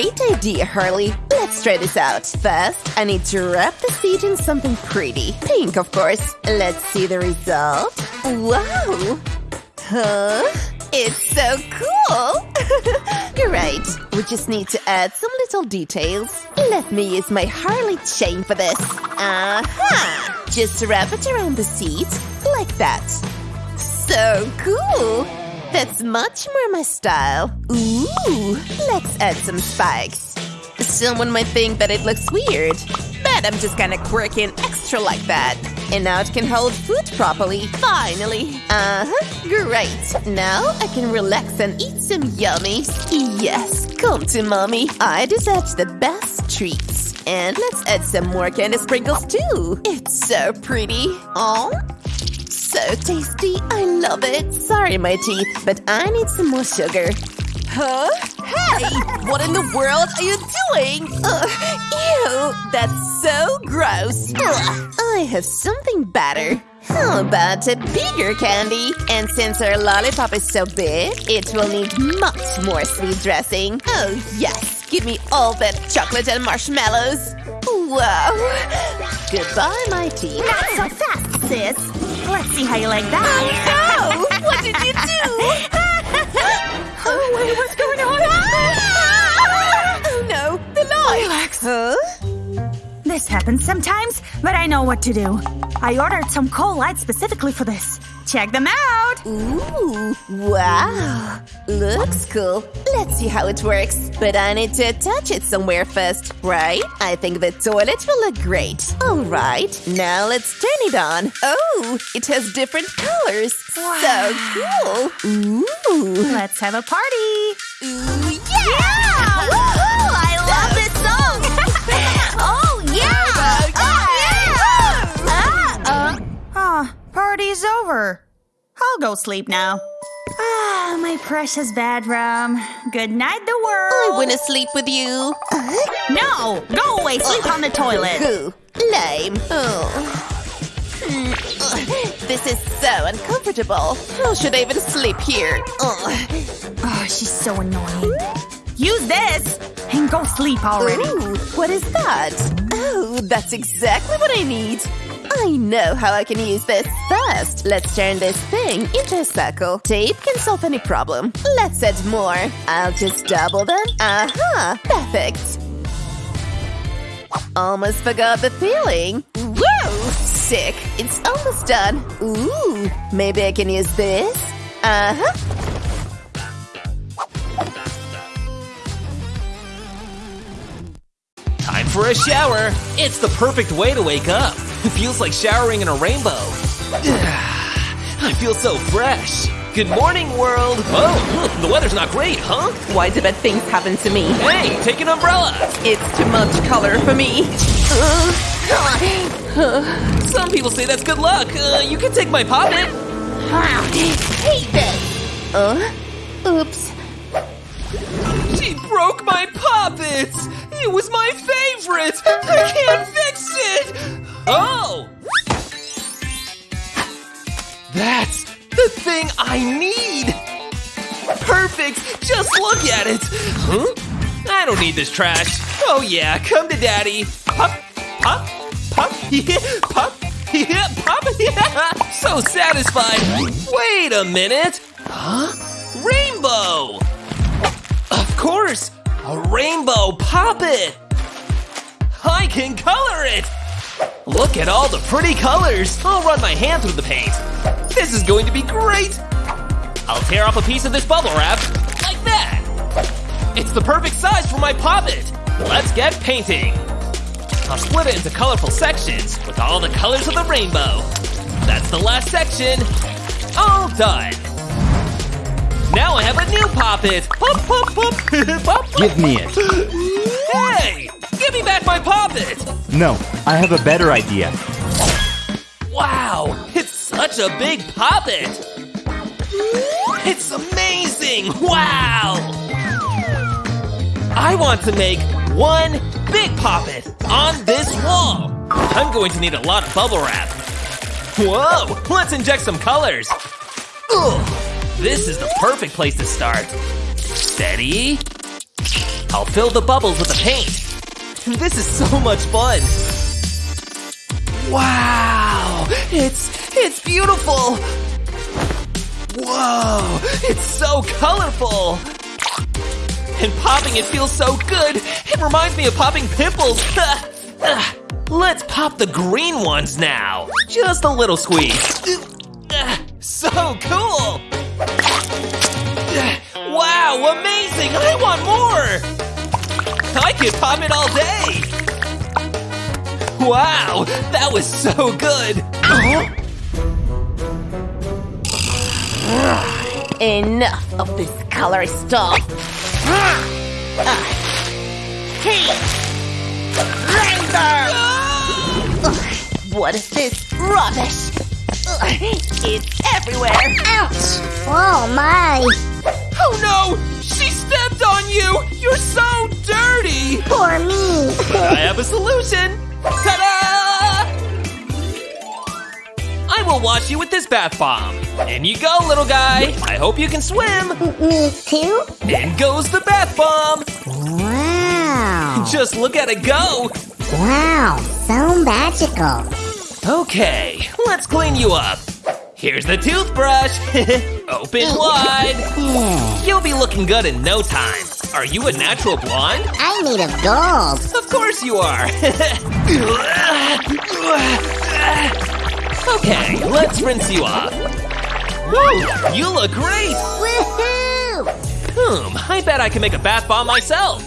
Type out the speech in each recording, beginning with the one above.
Great idea, Harley. Let's try this out. First, I need to wrap the seed in something pretty. Pink, of course. Let's see the result. Wow! Huh? It's so cool! right, we just need to add some little details. Let me use my Harley chain for this. Aha! Just wrap it around the seat, like that. So cool! That's much more my style. Ooh, let's add some spikes. Someone might think that it looks weird, but I'm just kinda quirky and extra like that. And now it can hold food properly. Finally. Uh-huh. Great. Now I can relax and eat some yummies. Yes, come to mommy. I deserve the best treats. And let's add some more candy sprinkles too. It's so pretty. Oh, so tasty. I love it. Sorry, my teeth, but I need some more sugar. Huh? Hey! What in the world are you doing? Ugh, ew! That's so gross. Ugh, I have something better. How about a bigger candy? And since our lollipop is so big, it will need much more sweet dressing. Oh, yes! Give me all that chocolate and marshmallows. Wow! Goodbye, my teeth. Not so fast, sis. Let's see how you like that. Oh, no! What did you do? oh, wait, what's going on? oh, no! The light! Relax. Huh? This happens sometimes, but I know what to do. I ordered some coal lights specifically for this. Check them out! Ooh, wow. Looks cool. Let's see how it works. But I need to attach it somewhere first, right? I think the toilet will look great. Alright, now let's turn it on. Oh, it has different colors. So cool. Ooh. Let's have a party! Ooh, over. I'll go sleep now. Ah, my precious bedroom. Good night, the world. I want to sleep with you. No! Go away! Sleep on the toilet! Who? Lame. Oh. Ugh, This is so uncomfortable. How should I even sleep here? Oh, she's so annoying. Use this! And go sleep already. Ooh, what is that? Oh, that's exactly what I need. I know how I can use this. First, let's turn this thing into a circle. Tape can solve any problem. Let's add more. I'll just double them. Aha! Uh -huh, perfect. Almost forgot the feeling. Whoa! Sick. It's almost done. Ooh, maybe I can use this? Uh-huh. Time for a shower. It's the perfect way to wake up. It feels like showering in a rainbow. I feel so fresh. Good morning, world. Oh, the weather's not great, huh? Why do bad things happen to me? Hey, take an umbrella. It's too much color for me. Some people say that's good luck. Uh, you can take my poppet. hate this. Uh, oops. She broke my poppet. It was my favorite. I can't fix it. Oh. That's the thing I need. Perfect. Just look at it. Huh? I don't need this trash. Oh yeah, come to daddy. Pop, pop, pop, pop, pop. So satisfied. Wait a minute. Huh? Rainbow. Of course, a rainbow poppet. I can color it. Look at all the pretty colors. I'll run my hand through the paint. This is going to be great. I'll tear off a piece of this bubble wrap, like that. It's the perfect size for my poppet. Let's get painting. I'll split it into colorful sections with all the colors of the rainbow. That's the last section. All done. Now I have a new poppet. Pop, pop, pop, pop, pop. Give me it. Hey, give me back my poppet. No, I have a better idea. Wow, it's such a big poppet! It's amazing! Wow! I want to make one big poppet on this wall. I'm going to need a lot of bubble wrap. Whoa, let's inject some colors. Ugh, this is the perfect place to start. Steady. I'll fill the bubbles with the paint. This is so much fun. Wow, it's, it's beautiful. Whoa, it's so colorful. And popping it feels so good. It reminds me of popping pimples. Let's pop the green ones now. Just a little squeeze. So cool. Wow, amazing! I want more! I could pop it all day! Wow, that was so good! Enough of this color stuff. Ah. Hey! Rainbow! Ugh, what is this rubbish? Ugh, it's everywhere. Ouch! Oh my! Oh no! She stepped on you! You're so dirty! Poor me! I have a solution! Ta-da! I will wash you with this bath bomb. In you go, little guy. I hope you can swim. Me too? In goes the bath bomb. Wow! Just look at it go. Wow! So magical! Okay, let's clean you up. Here's the toothbrush. Open wide. You'll be looking good in no time. Are you a natural blonde? I made a gold! Of course you are. okay, let's rinse you off. Whoa, you look great. Woohoo! Hmm, I bet I can make a bath bomb myself.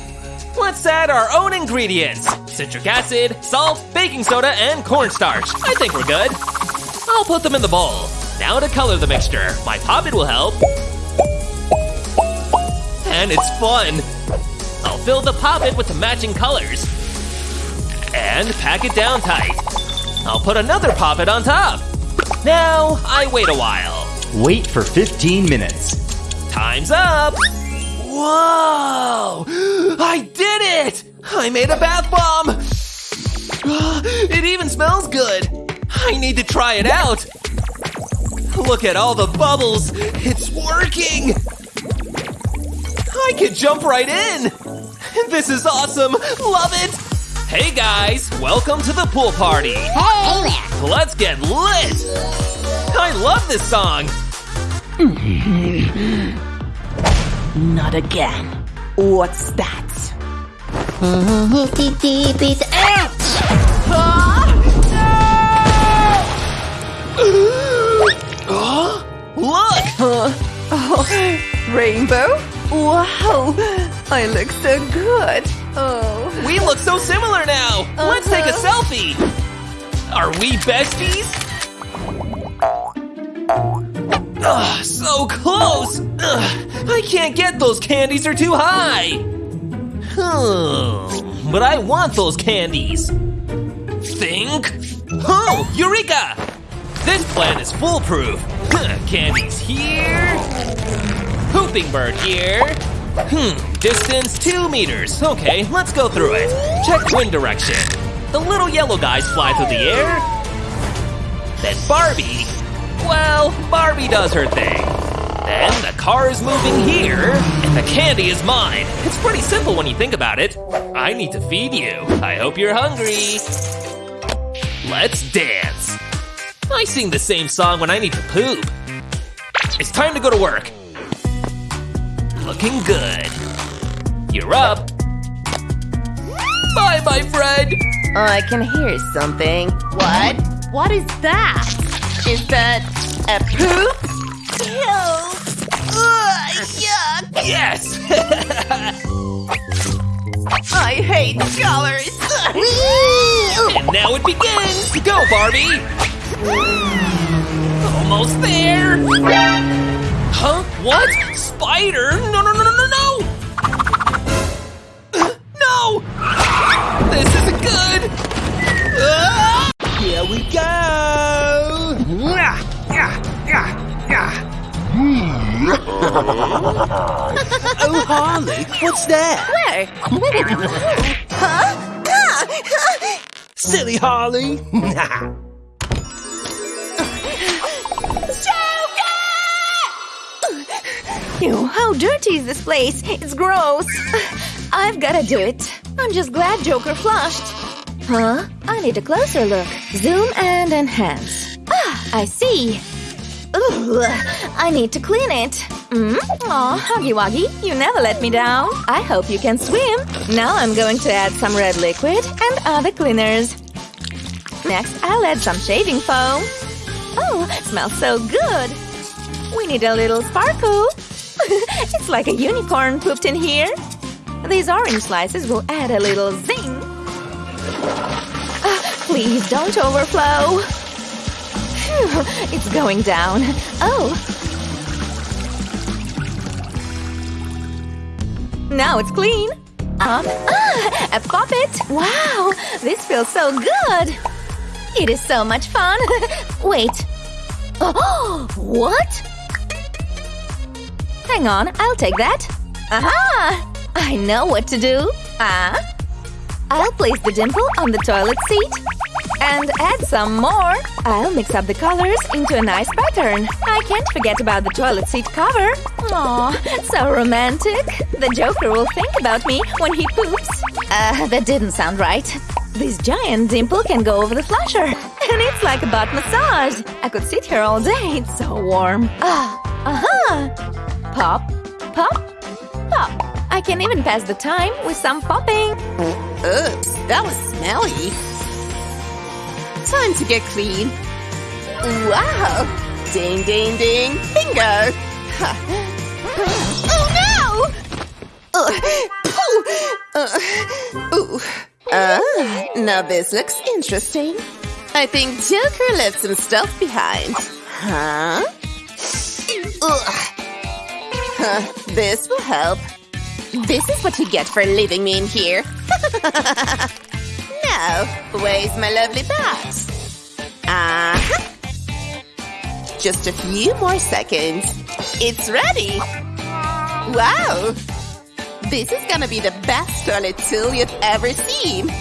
Let's add our own ingredients. Citric acid, salt, baking soda, and cornstarch. I think we're good. I'll put them in the bowl. Now to color the mixture. My poppet will help. And it's fun. I'll fill the poppet with the matching colors. And pack it down tight. I'll put another poppet on top. Now, I wait a while. Wait for 15 minutes. Time's up! Whoa! I did it! I made a bath bomb! It even smells good! I need to try it out! Look at all the bubbles! It's working! I can jump right in! This is awesome! Love it! Hey guys, welcome to the pool party! Hey there! Let's get lit! I love this song! Not again. What's that? Deep, deep, it's ouch! Look! Rainbow? Wow! I look so good. Oh. We look so similar now! Let's take a selfie! Are we besties? Ugh, so close! Ugh, I can't get those candies, they're too high! Hmm, but I want those candies! Think? Oh, Eureka! This plan is foolproof! Huh, Candies here. Pooping bird here. Hmm, distance two meters. Okay, let's go through it. Check wind direction. The little yellow guys fly through the air. Then Barbie. Well, Barbie does her thing. Then the car is moving here, and the candy is mine. It's pretty simple when you think about it. I need to feed you. I hope you're hungry. Let's dance. I sing the same song when I need to poop. It's time to go to work. Looking good. You're up. Bye, my friend. Oh, I can hear something. What? What is that? Is that a poop? Ew! Ugh, yuck! Yes. I hate colors. And now it begins. Go, Barbie. Almost there. Huh? What? Spider? No, no, no, no, no, no! No! This isn't good! Ah! Here we go! oh, Harley, what's that? Where? huh? Silly Harley! Ew, how dirty is this place? It's gross. I've gotta do it. I'm just glad Joker flushed. Huh? I need a closer look. Zoom and enhance. Ah, I see. Ugh, I need to clean it. Mm? Aw, Huggy Wuggy, you never let me down. I hope you can swim. Now I'm going to add some red liquid and other cleaners. Next, I'll add some shaving foam. Oh, smells so good. We need a little sparkle. it's like a unicorn pooped in here. These orange slices will add a little zing. Ah, please don't overflow. It's going down. Oh. Now it's clean. Pop. Ah, a puppet. Wow, this feels so good. It is so much fun. Wait. Oh, what? Hang on, I'll take that. Aha! I know what to do. Ah. I'll place the dimple on the toilet seat. And add some more. I'll mix up the colors into a nice pattern. I can't forget about the toilet seat cover. Aw, so romantic. The Joker will think about me when he poops. Uh, that didn't sound right. This giant dimple can go over the flusher. And it's like a butt massage. I could sit here all day. It's so warm. Ah, uh-huh. Pop, pop, pop. I can even pass the time with some popping. Oops, that was smelly. Time to get clean. Wow! Ding, ding, ding, bingo! oh no! Uh, uh, ooh. Ah, now this looks interesting. I think Joker left some stuff behind. Huh? Huh, this will help. This is what you get for leaving me in here. now, where's my lovely bat? Uh-huh. Just a few more seconds. It's ready! Wow! This is gonna be the best toilet tool you've ever seen!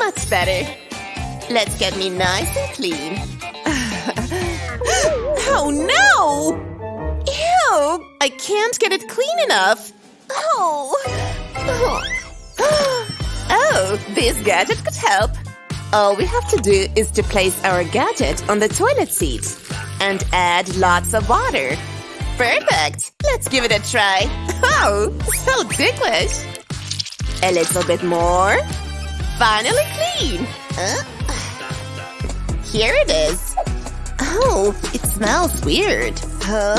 Much better. Let's get me nice and clean. Oh no! Ew! I can't get it clean enough. Oh. Oh, this gadget could help. All we have to do is to place our gadget on the toilet seat and add lots of water. Perfect! Let's give it a try. Oh, so ticklish. A little bit more. Finally clean. Uh, here it is. Oh, it smells weird. Huh?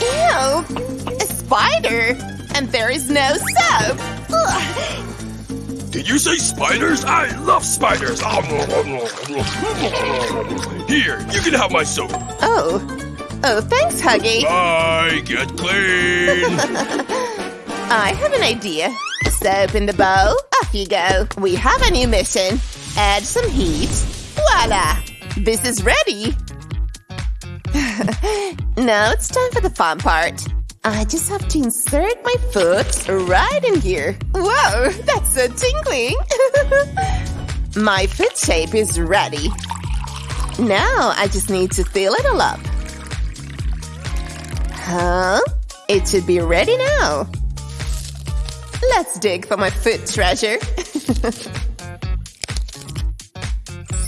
Ew! A spider! And there is no soap! Ugh. Did you say spiders? I love spiders! Ah, Here, you can have my soap. Oh. Oh, thanks, Huggy. Bye, get clean! I have an idea. Soap in the bowl. Off you go. We have a new mission. Add some heat. Voila! This is ready. now it's time for the fun part. I just have to insert my foot right in here. Whoa, that's so tingling! my foot shape is ready. Now I just need to fill it all up. Huh? It should be ready now. Let's dig for my foot treasure.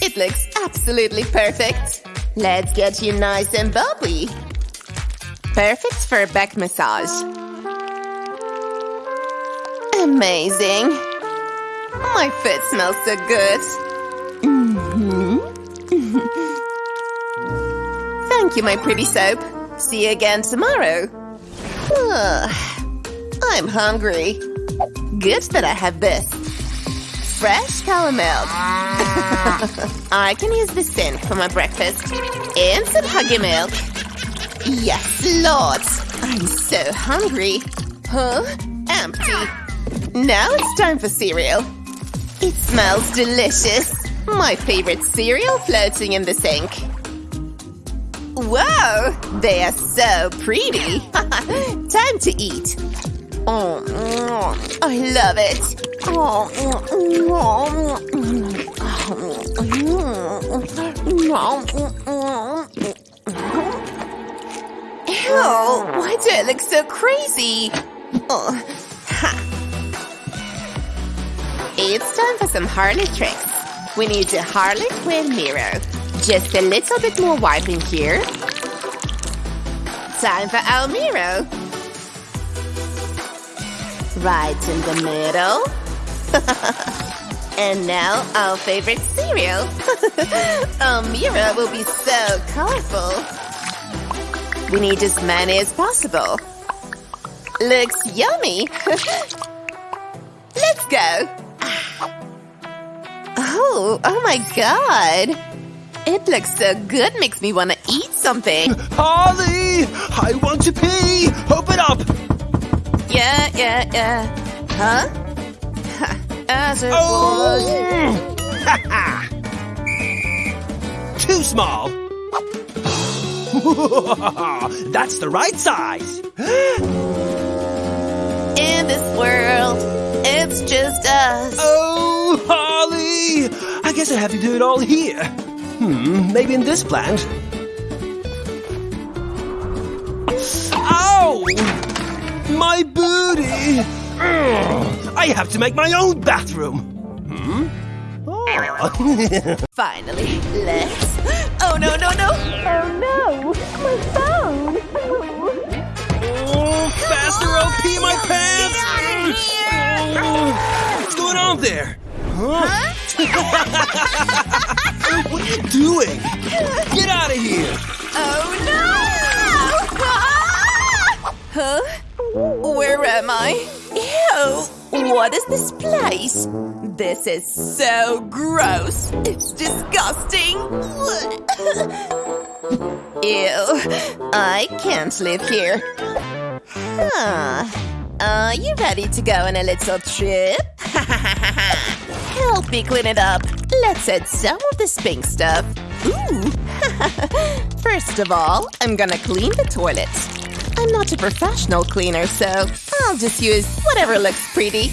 It looks absolutely perfect. Let's get you nice and bubbly. Perfect for a back massage. Amazing. My foot smells so good. Mhm. Thank you, my pretty soap. See you again tomorrow. Ugh. I'm hungry. Good that I have this. Fresh cow milk. I can use the sink for my breakfast. And some huggy milk. Yes, Lord! I'm so hungry. Huh? Empty. Now it's time for cereal. It smells delicious. My favorite cereal floating in the sink. Whoa! They are so pretty. time to eat. Oh, I love it. Oh, Oh, why do I look so crazy? Oh. It's time for some Harley tricks. We need a Harley Quinn mirror. Just a little bit more wiping here. Time for our mirror. Right in the middle. and now our favorite cereal. mirror will be so colorful. We need as many as possible. Looks yummy. Let's go. Oh, oh my god. It looks so good, makes me want to eat something. Harley! I want to pee! Open up! Yeah, yeah, yeah. Huh? As it Oh! was. Too small! That's the right size! In this world, it's just us. Oh, Holly! I guess I have to do it all here. Hmm, maybe in this plant. Ow! My booty! Ugh, I have to make my own bathroom. Hmm? Oh. Finally, let's. Oh no, no, no! Oh no! My phone! oh, faster, I'll pee my pants! Oh, what's going on there? Huh? what are you doing? Get out of here! Oh no! Ah! Huh? Where am I? Ew! What is this place? This is so gross. It's disgusting. Ew. I can't live here. Huh. Are you ready to go on a little trip? Help me clean it up. Let's add some of this pink stuff. Ooh. First of all, I'm gonna clean the toilet. I'm not a professional cleaner, so I'll just use whatever looks pretty.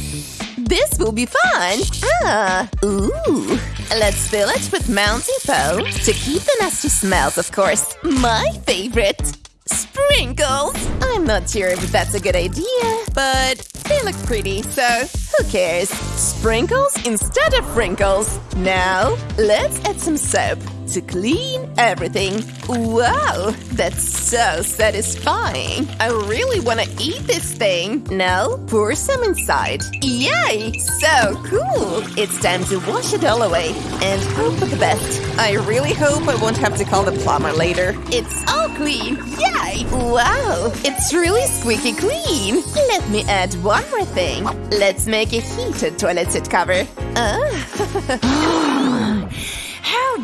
This will be fun! Ah, ooh. Let's fill it with Mountain Dew to keep the nasty smells, of course. My favorite! Sprinkles! I'm not sure if that's a good idea, but they look pretty, so who cares? Sprinkles instead of wrinkles. Now, let's add some soap to clean everything. Wow, that's so satisfying. I really want to eat this thing. Now, pour some inside. Yay! So cool! It's time to wash it all away and hope for the best. I really hope I won't have to call the plumber later. It's all clean! Yay! Wow! It's really squeaky clean! Let me add one more thing. Let's make a heated toilet seat cover. Ah.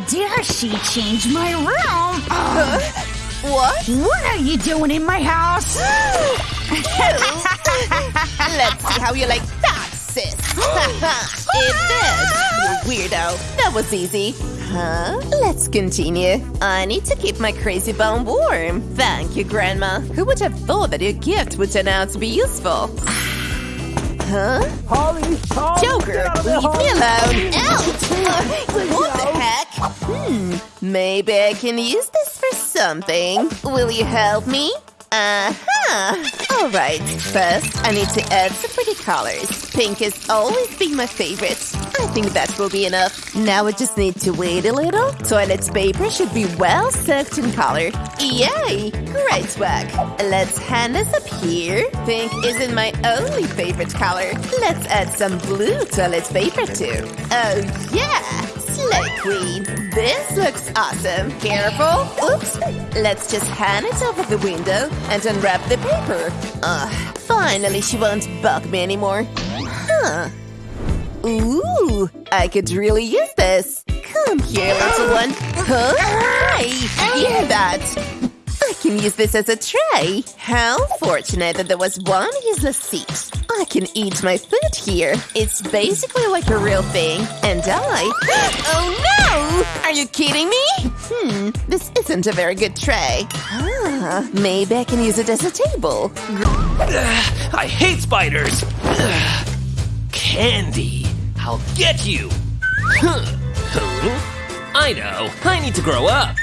Dare she change my room? Huh? What? What are you doing in my house? Let's see how you like that, sis. it did. You weirdo. That was easy. Huh? Let's continue. I need to keep my crazy bone warm. Thank you, Grandma. Who would have thought that your gift would turn out to be useful? Huh? Holly! Holly Joker, leave me alone! Out! Uh, what the heck? Hmm, maybe I can use this for something. Will you help me? Uh-huh! Alright, first I need to add some pretty colors. Pink has always been my favorite. I think that will be enough. Now we just need to wait a little. Toilet paper should be well soaked in color. Yay! Great work! Let's hand this up here. Pink isn't my only favorite color. Let's add some blue toilet paper too. Oh yeah! Slay Queen. This looks awesome. Careful. Oops. Let's just hand it over the window and unwrap the paper. Ugh. Finally, she won't bug me anymore. Huh. Ooh, I could really use this. Come here, little one. Huh? Hear that? I can use this as a tray. How fortunate that there was one useless seat. I can eat my food here. It's basically like a real thing. And I… Oh no! Are you kidding me? Hmm, this isn't a very good tray. Ah, maybe I can use it as a table. I hate spiders! Candy! I'll get you! Huh. I know, I need to grow up.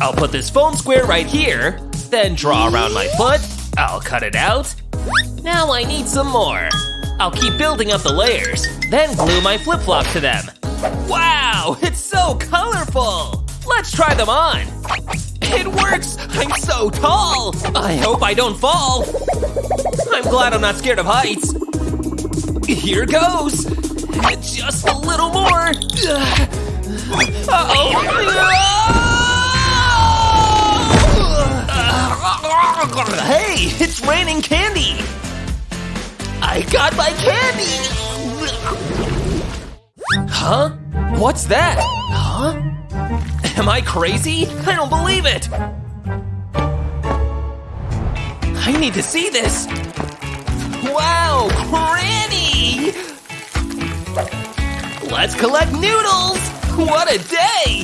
I'll put this foam square right here. Then draw around my foot. I'll cut it out. Now I need some more. I'll keep building up the layers, then glue my flip-flop to them. Wow, it's so colorful! Let's try them on. It works! I'm so tall! I hope I don't fall. I'm glad I'm not scared of heights. Here goes! Just a little more! Uh-oh! Hey, it's raining candy! I got my candy! Huh? What's that? Huh? Am I crazy? I don't believe it! I need to see this! Wow, Granny! Collect noodles! What a day!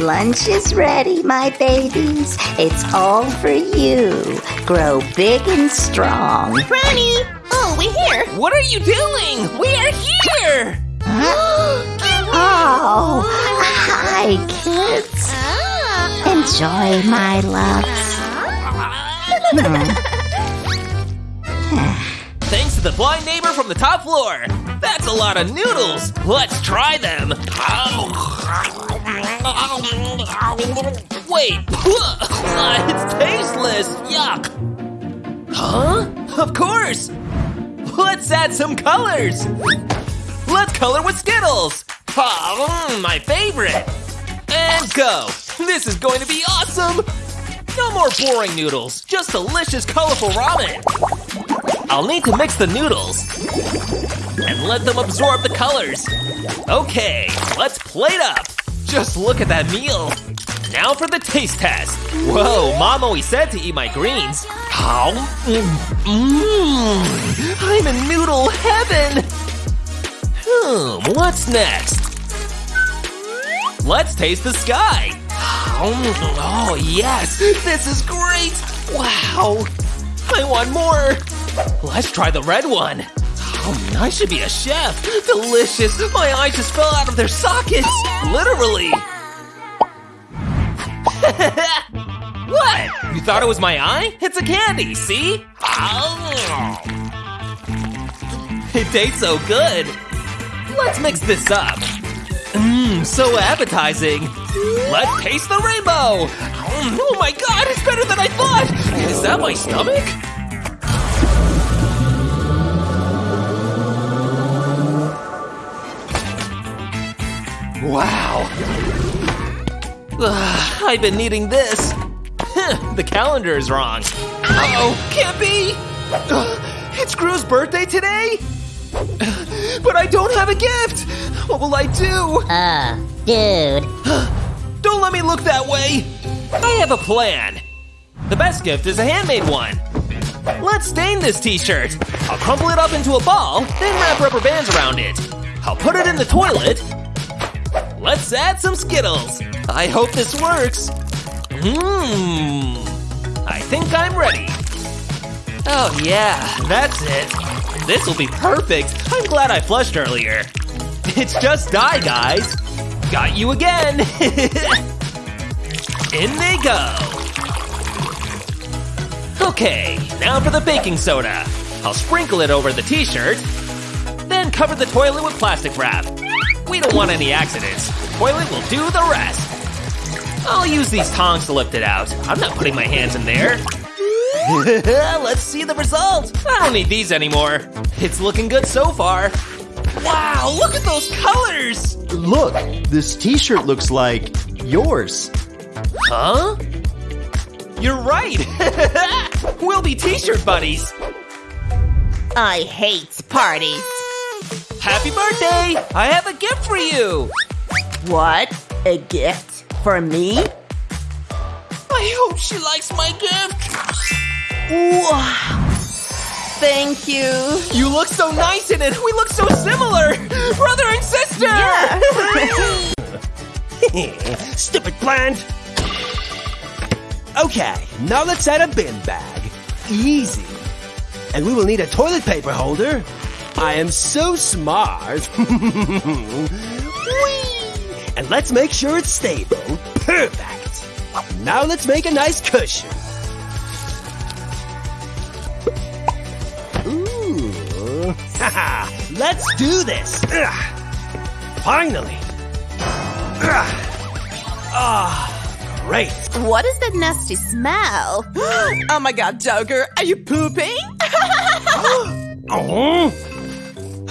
Lunch is ready, my babies. It's all for you. Grow big and strong. Granny! Oh, we're here! What are you doing? We are here! Oh, hi, kids. Ah. Enjoy, my loves. Hmm. Thanks to the blind neighbor from the top floor. That's a lot of noodles. Let's try them. Wait, it's tasteless. Yuck. Huh? Of course. Let's add some colors. Let's color with Skittles. Mm, my favorite. And go. This is going to be awesome. No more boring noodles, just delicious, colorful ramen. I'll need to mix the noodles and let them absorb the colors. Okay, let's plate up. Just look at that meal. Now for the taste test. Whoa, mom always said to eat my greens. How? Mmm, I'm in noodle heaven. Hmm, what's next? Let's taste the sky. Oh, yes, this is great. Wow, I want more. Let's try the red one. Oh, I should be a chef. Delicious. My eyes just fell out of their sockets. Literally. what? You thought it was my eye? It's a candy, see? Oh. It tastes so good. Let's mix this up. Mmm, so appetizing. Let's taste the rainbow. Mm, oh my god, it's better than I thought. Is that my stomach? Ugh, I've been needing this. the calendar is wrong. Uh-oh, can't be. Ugh, it's Gru's birthday today? But I don't have a gift. What will I do? Uh, dude. Don't let me look that way! I have a plan! The best gift is a handmade one. Let's stain this t-shirt. I'll crumple it up into a ball, then wrap rubber bands around it. I'll put it in the toilet. Let's add some Skittles. I hope this works. Mmm. I think I'm ready. Oh yeah, that's it. This will be perfect. I'm glad I flushed earlier. It's just dye, guys. Got you again! In they go! Okay, now for the baking soda. I'll sprinkle it over the t-shirt, then cover the toilet with plastic wrap. We don't want any accidents. Toilet will do the rest. I'll use these tongs to lift it out. I'm not putting my hands in there. Let's see the result. I don't need these anymore. It's looking good so far. Wow, look at those colors! Look, this t-shirt looks like yours. Huh? You're right! we'll be t-shirt buddies! I hate parties. Happy birthday! I have a gift for you! What? A gift? For me? I hope she likes my gift! Wow. Thank you. You look so nice in it! We look so similar! Brother and sister! Yeah. Stupid plant! Okay, now let's add a bin bag. Easy. And we will need a toilet paper holder. I am so smart. Whee! And let's make sure it's stable. Perfect. Now let's make a nice cushion. Ooh. Haha. let's do this. Ugh. Finally. Ugh. Ah, great. What is that nasty smell? oh my god, Joker, are you pooping? Oh.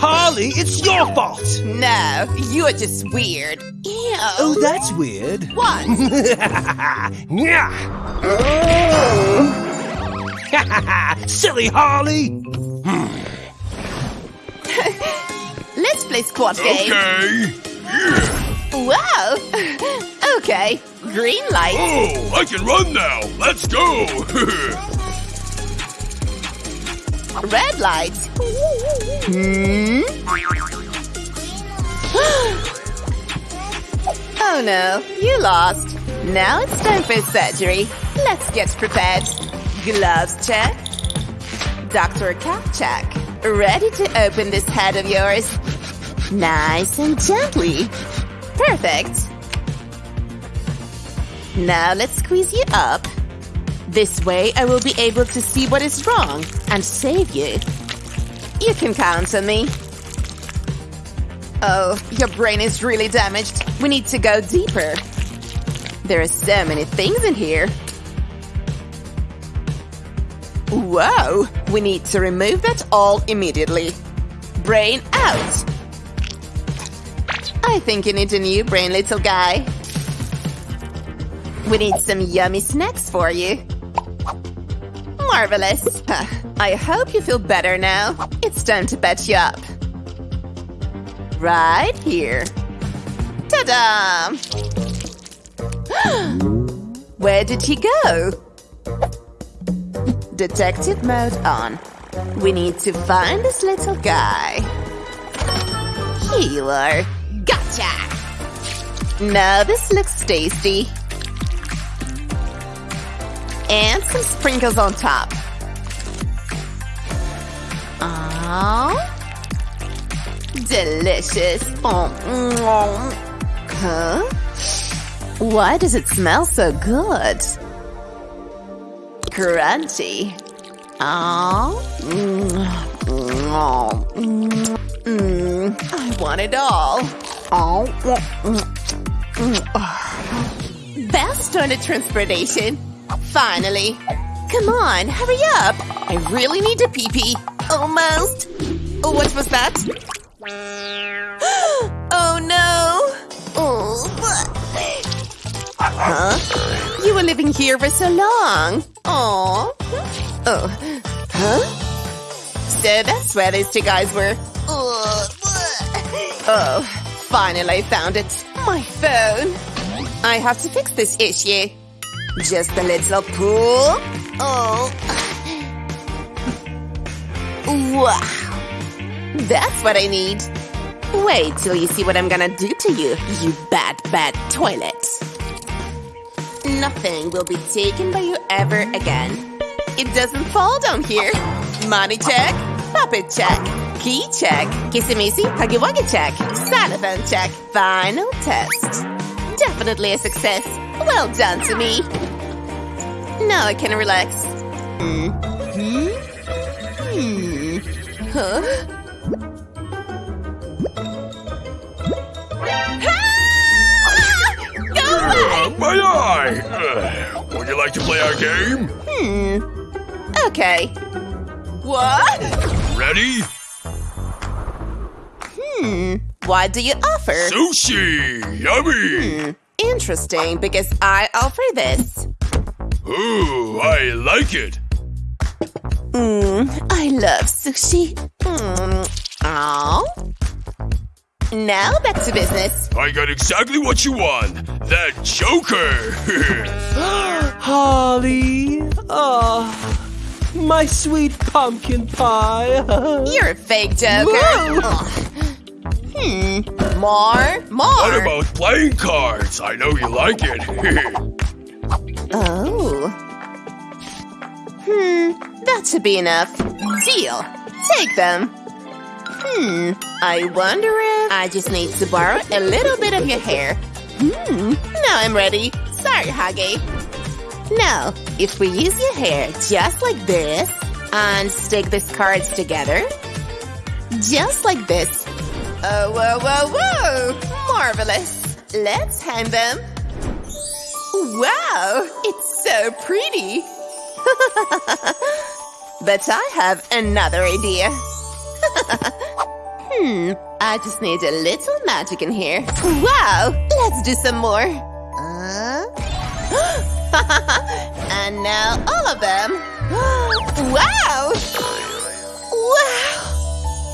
Holly, it's your fault. no, you are just weird. Ew. Oh, that's weird. What? yeah oh. Silly Harley! Let's play Squid Game. Okay. Yeah. Wow. okay, green light. Oh, I can run now. Let's go. Red light. Hmm? oh no, you lost. Now it's time for surgery. Let's get prepared. Gloves check. Doctor cap check. Ready to open this head of yours. Nice and gently. Perfect. Now let's squeeze you up. This way I will be able to see what is wrong and save you. You can count on me. Oh, your brain is really damaged. We need to go deeper. There are so many things in here. Whoa! We need to remove that all immediately. Brain out! I think you need a new brain, little guy. We need some yummy snacks for you. Marvelous. I hope you feel better now. It's time to patch you up. Right here. Ta-da! Where did he go? Detective mode on. We need to find this little guy. Here you are. Gotcha! Now this looks tasty. And some sprinkles on top. Oh, delicious. Oh, huh? Why does it smell so good? Crunchy. Oh, I want it all. Oh, mm, mm, mm. best on a transportation. Finally. Come on, hurry up. I really need to pee pee. Almost. Oh, what was that? oh no. Oh. Huh? You were living here for so long. Oh. Oh. Huh? So that's where these two guys were. Oh. Finally found it. My phone. I have to fix this issue. Just a little pull. Oh. Wow. That's what I need. Wait till you see what I'm gonna do to you, you bad, bad toilet. Nothing will be taken by you ever again. It doesn't fall down here. Money check, puppet check, key check, kissy missy, huggy wuggy check, xylophone check, final test. Definitely a success. Well done to me. Now I can relax. Hmm. Hmm. Hmm. Huh? Ah! Go! My eye. Uh, would you like to play our game? Hmm. Okay. What? Ready? Hmm. What do you offer? Sushi. Yummy. Hmm. Interesting, because I offer this. Ooh, I like it. Mmm, I love sushi. Mmm. Oh. Now back to business. I got exactly what you want. That Joker. Holly! Oh, my sweet pumpkin pie! You're a fake joker. Hmm. More? More? what about playing cards? I know you like it. Oh. Hmm. That should be enough. Deal. Take them. Hmm. I wonder if I just need to borrow a little bit of your hair. Hmm. Now I'm ready. Sorry, Huggy. Now, if we use your hair just like this and stick these cards together, just like this. Oh, whoa, whoa, whoa! Marvelous. Let's hang them. Wow, it's so pretty. but I have another idea. hmm, I just need a little magic in here. Wow, let's do some more. Uh? and now all of them. wow! Wow!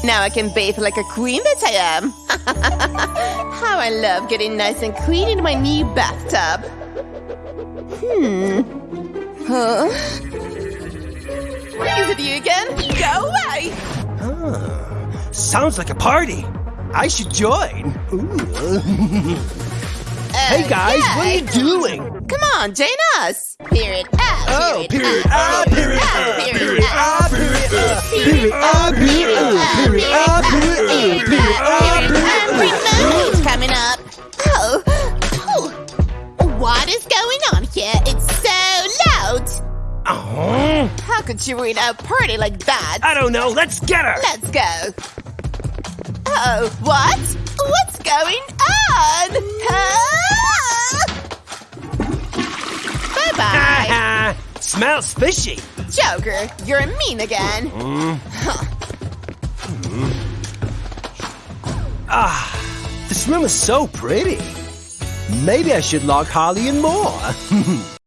Now I can bathe like a queen that I am. How I love getting nice and clean in my new bathtub. Hmm. Huh? Is it you again? Go away! Huh. Sounds like a party. I should join. Ooh. hey guys, what are you doing? Come on, join us. Period. Ah, Oh, period. period. ah, Ah, period. ah, Ah, period. Ah, period. Ah, period. Ah, period. Ah, period. Ah, period. Ah, period. Ah, period. Remote coming up. Oh. oh. What is going on here? It's so loud. Oh, How could you ruin a party like that? I don't know. Let's get her. Let's go. Oh, what? What's going on? Bye bye. Ah, smells fishy. Joker, you're a mean again. Ah, this room is so pretty. Maybe I should log Holly in more.